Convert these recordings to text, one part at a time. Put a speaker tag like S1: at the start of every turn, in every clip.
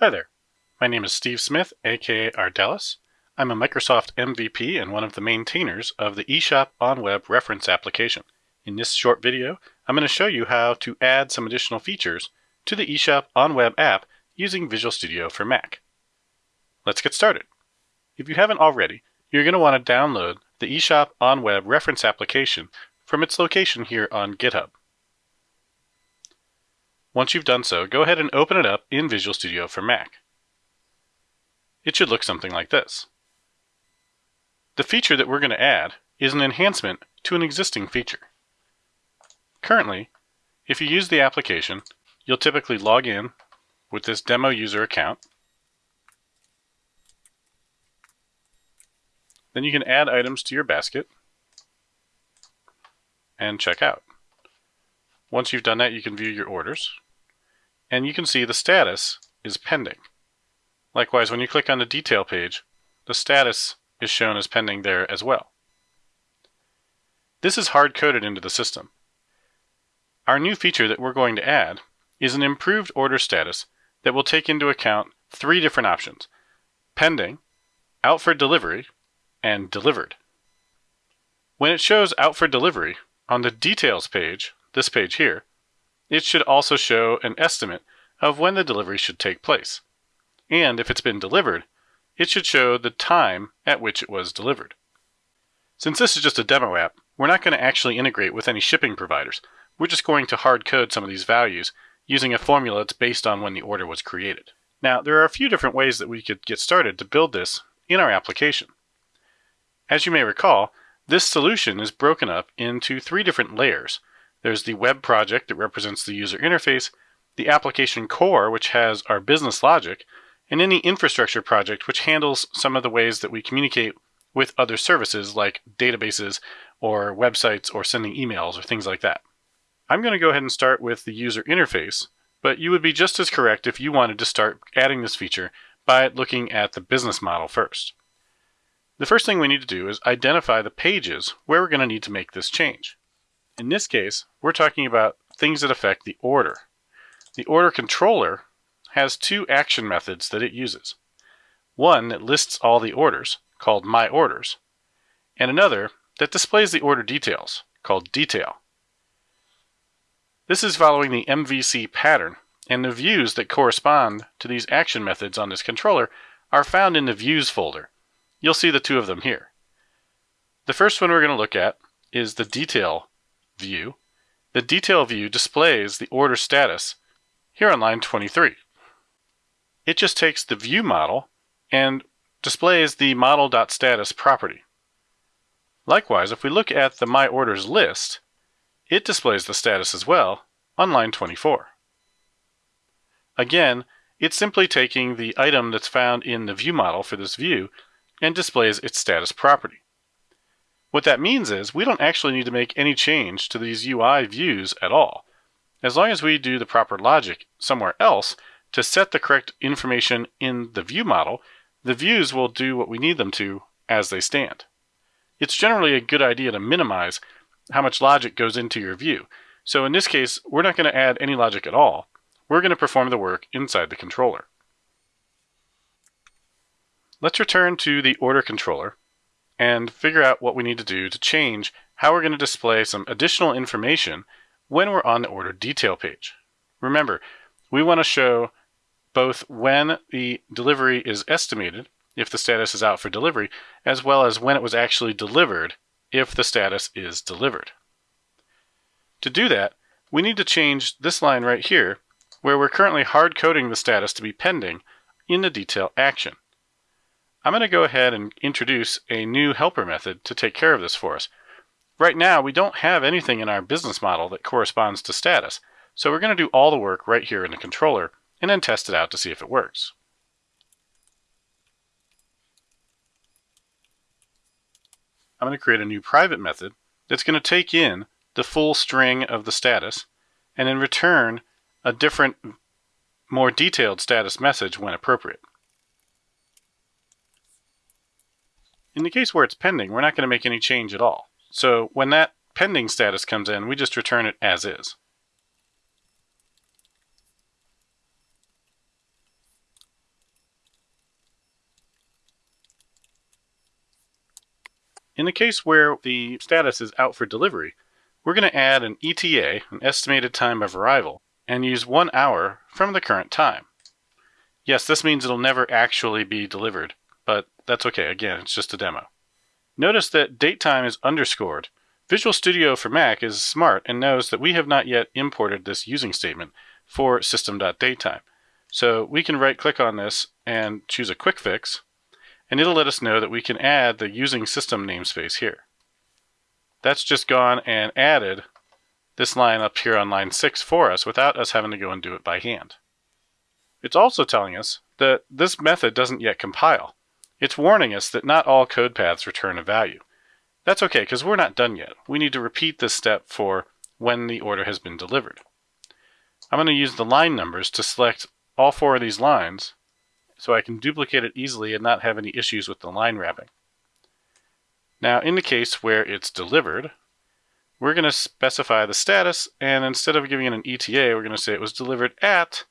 S1: Hi there. My name is Steve Smith, aka Ardalis. I'm a Microsoft MVP and one of the maintainers of the eShop OnWeb reference application. In this short video, I'm going to show you how to add some additional features to the eShop OnWeb app using Visual Studio for Mac. Let's get started. If you haven't already, you're going to want to download the eShop OnWeb reference application from its location here on GitHub. Once you've done so, go ahead and open it up in Visual Studio for Mac. It should look something like this. The feature that we're going to add is an enhancement to an existing feature. Currently, if you use the application, you'll typically log in with this demo user account. Then you can add items to your basket and check out. Once you've done that, you can view your orders and you can see the status is pending. Likewise, when you click on the detail page, the status is shown as pending there as well. This is hard-coded into the system. Our new feature that we're going to add is an improved order status that will take into account three different options, pending, out for delivery, and delivered. When it shows out for delivery on the details page, this page here, it should also show an estimate of when the delivery should take place. And if it's been delivered, it should show the time at which it was delivered. Since this is just a demo app, we're not going to actually integrate with any shipping providers. We're just going to hard code some of these values using a formula that's based on when the order was created. Now, there are a few different ways that we could get started to build this in our application. As you may recall, this solution is broken up into three different layers there's the web project that represents the user interface, the application core, which has our business logic, and any infrastructure project, which handles some of the ways that we communicate with other services like databases or websites or sending emails or things like that. I'm going to go ahead and start with the user interface, but you would be just as correct if you wanted to start adding this feature by looking at the business model first. The first thing we need to do is identify the pages where we're going to need to make this change. In this case, we're talking about things that affect the order. The order controller has two action methods that it uses. One that lists all the orders, called My Orders, and another that displays the order details, called Detail. This is following the MVC pattern, and the views that correspond to these action methods on this controller are found in the Views folder. You'll see the two of them here. The first one we're going to look at is the Detail view, the detail view displays the order status here on line 23. It just takes the view model and displays the model.status property. Likewise, if we look at the My Orders list, it displays the status as well on line 24. Again, it's simply taking the item that's found in the view model for this view and displays its status property. What that means is we don't actually need to make any change to these UI views at all. As long as we do the proper logic somewhere else to set the correct information in the view model, the views will do what we need them to as they stand. It's generally a good idea to minimize how much logic goes into your view. So in this case, we're not going to add any logic at all. We're going to perform the work inside the controller. Let's return to the order controller and figure out what we need to do to change how we're going to display some additional information when we're on the order detail page. Remember, we want to show both when the delivery is estimated, if the status is out for delivery, as well as when it was actually delivered, if the status is delivered. To do that, we need to change this line right here, where we're currently hard coding the status to be pending in the detail action. I'm going to go ahead and introduce a new helper method to take care of this for us. Right now, we don't have anything in our business model that corresponds to status, so we're going to do all the work right here in the controller and then test it out to see if it works. I'm going to create a new private method that's going to take in the full string of the status and then return a different, more detailed status message when appropriate. In the case where it's pending, we're not going to make any change at all. So when that pending status comes in, we just return it as is. In the case where the status is out for delivery, we're going to add an ETA, an estimated time of arrival, and use one hour from the current time. Yes, this means it'll never actually be delivered, but that's okay. Again, it's just a demo. Notice that datetime is underscored. Visual Studio for Mac is smart and knows that we have not yet imported this using statement for system.datetime. So we can right click on this and choose a quick fix, and it'll let us know that we can add the using system namespace here. That's just gone and added this line up here on line 6 for us without us having to go and do it by hand. It's also telling us that this method doesn't yet compile. It's warning us that not all code paths return a value. That's okay, because we're not done yet. We need to repeat this step for when the order has been delivered. I'm going to use the line numbers to select all four of these lines so I can duplicate it easily and not have any issues with the line wrapping. Now in the case where it's delivered, we're going to specify the status and instead of giving it an ETA, we're going to say it was delivered at,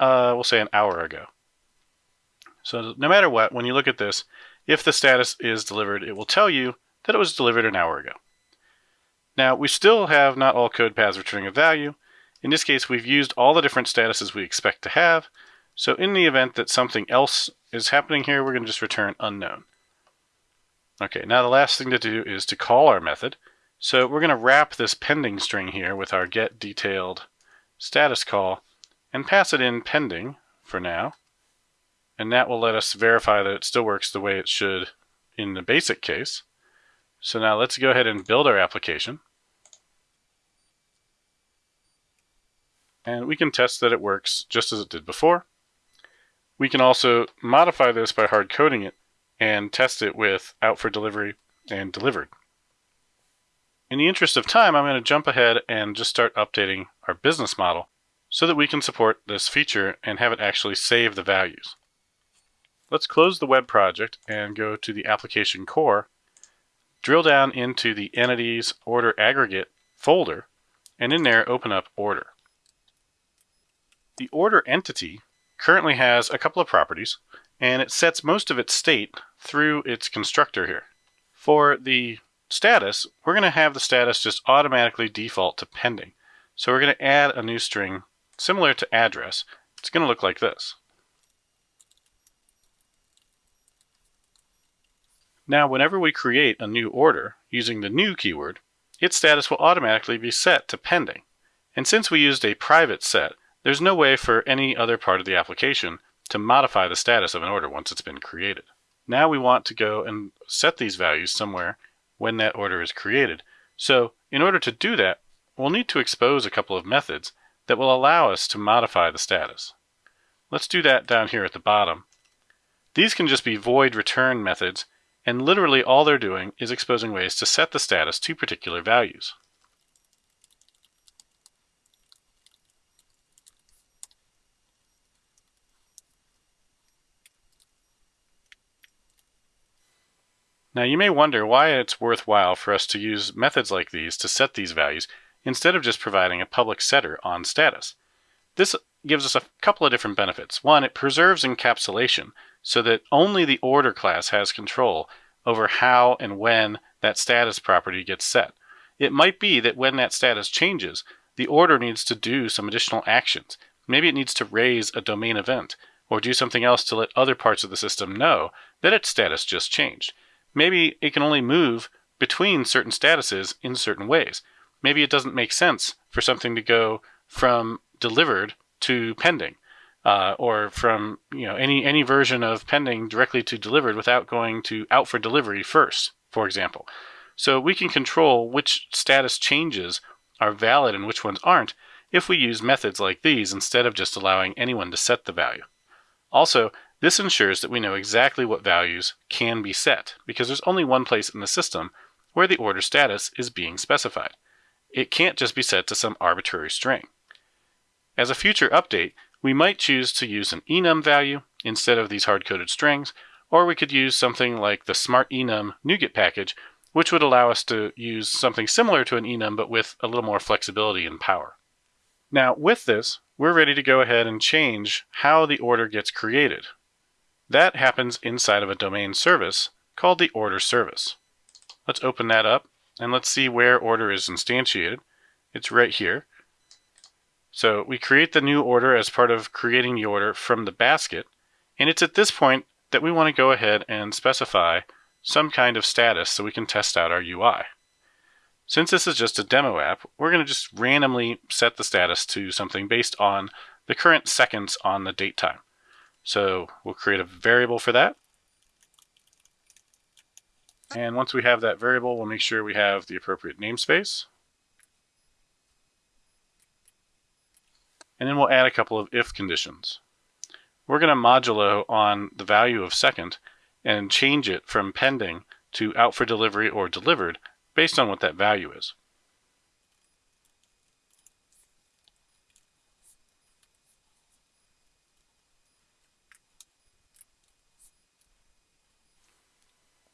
S1: uh, we'll say an hour ago. So no matter what, when you look at this, if the status is delivered, it will tell you that it was delivered an hour ago. Now we still have not all code paths returning a value. In this case, we've used all the different statuses we expect to have. So in the event that something else is happening here, we're going to just return unknown. Okay, now the last thing to do is to call our method. So we're going to wrap this pending string here with our get detailed status call and pass it in pending for now. And that will let us verify that it still works the way it should in the basic case. So now let's go ahead and build our application. And we can test that it works just as it did before. We can also modify this by hard coding it and test it with out for delivery and delivered. In the interest of time, I'm going to jump ahead and just start updating our business model so that we can support this feature and have it actually save the values. Let's close the web project and go to the application core, drill down into the entities order aggregate folder, and in there open up order. The order entity currently has a couple of properties, and it sets most of its state through its constructor here. For the status, we're going to have the status just automatically default to pending. So we're going to add a new string similar to address. It's going to look like this. Now, whenever we create a new order using the new keyword, its status will automatically be set to pending. And since we used a private set, there's no way for any other part of the application to modify the status of an order once it's been created. Now we want to go and set these values somewhere when that order is created. So in order to do that, we'll need to expose a couple of methods that will allow us to modify the status. Let's do that down here at the bottom. These can just be void return methods, and literally all they're doing is exposing ways to set the status to particular values. Now you may wonder why it's worthwhile for us to use methods like these to set these values instead of just providing a public setter on status. This gives us a couple of different benefits. One, it preserves encapsulation so that only the order class has control over how and when that status property gets set. It might be that when that status changes, the order needs to do some additional actions. Maybe it needs to raise a domain event or do something else to let other parts of the system know that its status just changed. Maybe it can only move between certain statuses in certain ways. Maybe it doesn't make sense for something to go from delivered to pending, uh, or from you know any any version of pending directly to delivered without going to out for delivery first, for example. So we can control which status changes are valid and which ones aren't if we use methods like these instead of just allowing anyone to set the value. Also, this ensures that we know exactly what values can be set, because there's only one place in the system where the order status is being specified. It can't just be set to some arbitrary string. As a future update, we might choose to use an enum value instead of these hard-coded strings, or we could use something like the smart enum NuGet package, which would allow us to use something similar to an enum but with a little more flexibility and power. Now with this, we're ready to go ahead and change how the order gets created. That happens inside of a domain service called the order service. Let's open that up and let's see where order is instantiated. It's right here. So we create the new order as part of creating the order from the basket. And it's at this point that we want to go ahead and specify some kind of status so we can test out our UI. Since this is just a demo app, we're going to just randomly set the status to something based on the current seconds on the date time. So we'll create a variable for that. And once we have that variable, we'll make sure we have the appropriate namespace. And then we'll add a couple of if conditions. We're going to modulo on the value of second and change it from pending to out for delivery or delivered based on what that value is.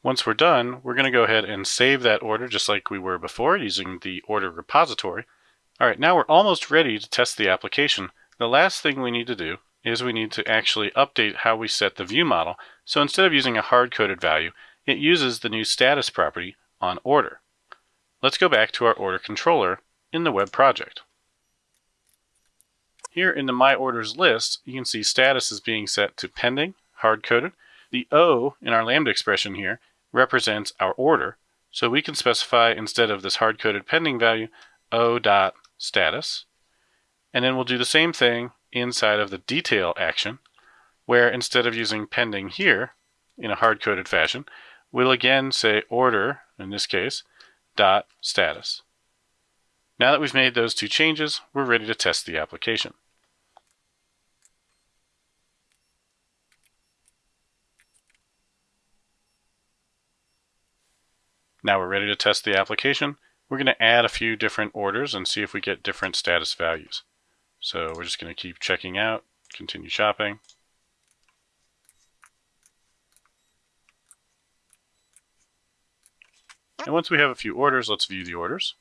S1: Once we're done, we're going to go ahead and save that order just like we were before using the order repository. All right, now we're almost ready to test the application. The last thing we need to do is we need to actually update how we set the view model. So instead of using a hard-coded value, it uses the new status property on order. Let's go back to our order controller in the web project. Here in the My Orders list, you can see status is being set to pending, hard-coded. The O in our Lambda expression here represents our order, so we can specify instead of this hard-coded pending value, O dot status. And then we'll do the same thing inside of the detail action, where instead of using pending here in a hard-coded fashion, we'll again say order, in this case, dot status. Now that we've made those two changes, we're ready to test the application. Now we're ready to test the application. We're going to add a few different orders and see if we get different status values. So we're just going to keep checking out, continue shopping. And once we have a few orders, let's view the orders.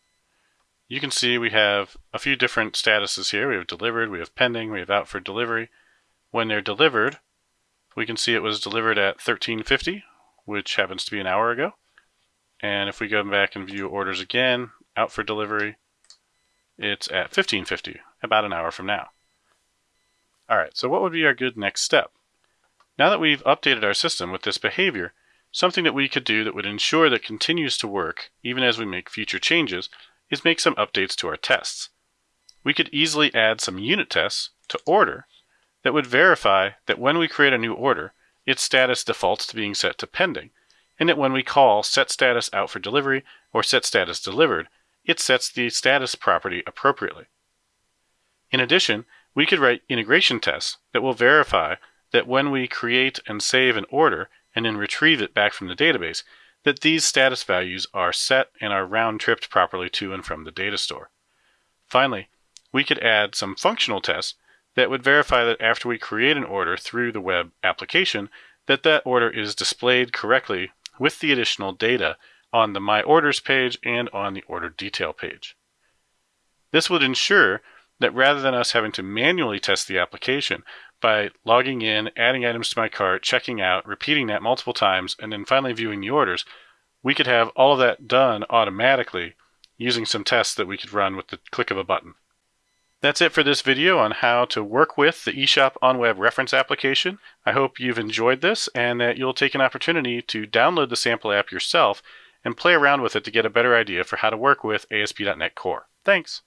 S1: You can see we have a few different statuses here. We have delivered, we have pending, we have out for delivery. When they're delivered, we can see it was delivered at 1350, which happens to be an hour ago. And if we go back and view orders again, out for delivery, it's at 1550, about an hour from now. All right, so what would be our good next step? Now that we've updated our system with this behavior, something that we could do that would ensure that continues to work even as we make future changes is make some updates to our tests. We could easily add some unit tests to order that would verify that when we create a new order, its status defaults to being set to pending, and that when we call set status out for delivery or set status delivered, it sets the status property appropriately. In addition, we could write integration tests that will verify that when we create and save an order and then retrieve it back from the database, that these status values are set and are round-tripped properly to and from the data store. Finally, we could add some functional tests that would verify that after we create an order through the web application, that that order is displayed correctly with the additional data on the My Orders page and on the Order Detail page. This would ensure that rather than us having to manually test the application by logging in, adding items to my cart, checking out, repeating that multiple times, and then finally viewing the orders, we could have all of that done automatically using some tests that we could run with the click of a button. That's it for this video on how to work with the eShop OnWeb reference application. I hope you've enjoyed this and that you'll take an opportunity to download the sample app yourself and play around with it to get a better idea for how to work with ASP.NET Core. Thanks!